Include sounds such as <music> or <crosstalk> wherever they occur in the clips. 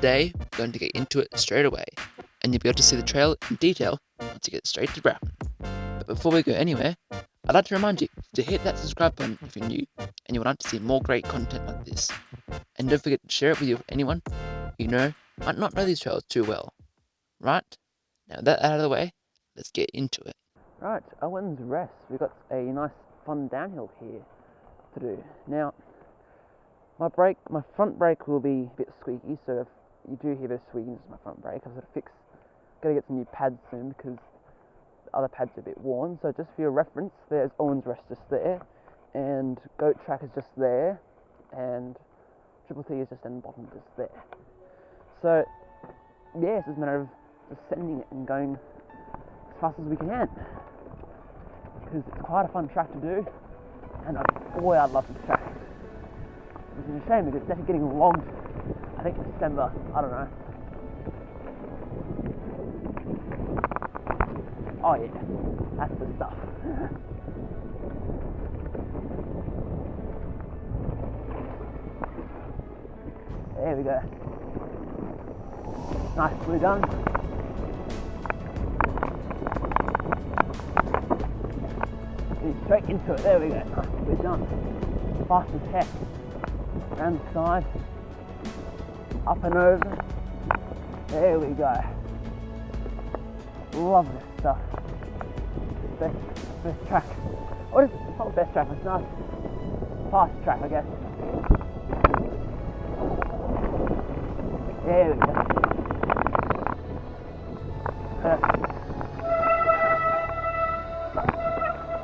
today we're going to get into it straight away, and you'll be able to see the trail in detail once you get straight to Broughton. But before we go anywhere, I'd like to remind you to hit that subscribe button if you're new and you would like to see more great content like this. And don't forget to share it with anyone you know might not know these trails too well. Right? Now that out of the way, let's get into it. Right, Owen's Rest. We've got a nice fun downhill here to do. Now, my brake, my front brake will be a bit squeaky, so if you do hear a bit of squeaking, it's my front brake. I've got to fix, got to get some new pads soon because the other pads are a bit worn. So just for your reference, there's Owen's Rest just there, and Goat Track is just there, and Triple T is just in the bottom just there. So yeah, it's a matter of just sending it and going as fast as we can because it's quite a fun track to do, and boy, I love this track. It's a shame because it's definitely getting long. I think December. I don't know. Oh yeah, that's the stuff. <laughs> there we go. Nicely done. straight into it. There we go. Nicely done. Fast as heck around the side, up and over. There we go. Love this stuff. Best, best track. What is it? Not best track, it's nice. Fast track, I guess. There we go. Perfect.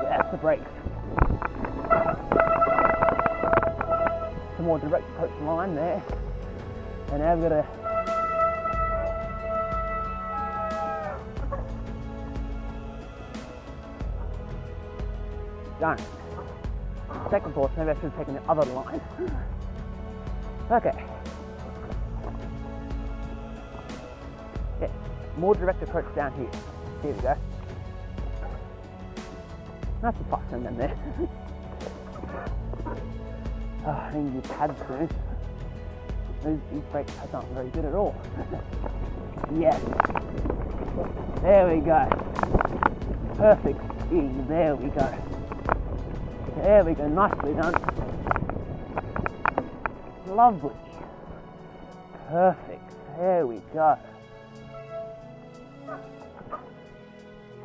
That's the brakes. Some more direct approach line there. And we've got a. Second thought, maybe I should have taken the other line. Okay. Yeah, more direct approach down here. Here we go. That's a fast than there. Oh, <laughs> I need pads soon. Those, these brake pads aren't very good at all. <laughs> yes. There we go. Perfect speed. There we go. There we go. Nicely done. Lovely. Perfect. There we go.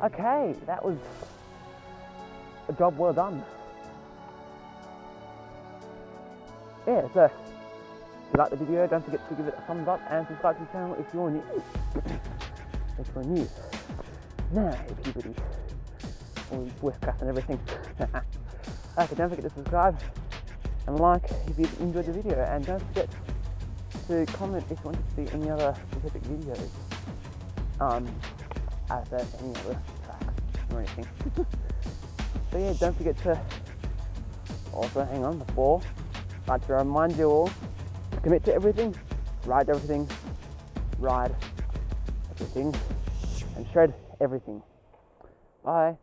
Okay, that was a job well done. yeah, so you like the video, don't forget to give it a thumbs up and subscribe to the channel if you're new. if you're new. Now, everybody, all voice crack and everything. <laughs> okay, don't forget to subscribe and like if you enjoyed the video, and don't forget to comment if you want to see any other specific videos. Um, as any other tracks or anything. <laughs> so yeah, don't forget to also hang on before like to remind you all, commit to everything, ride everything, ride everything, and shred everything. Bye.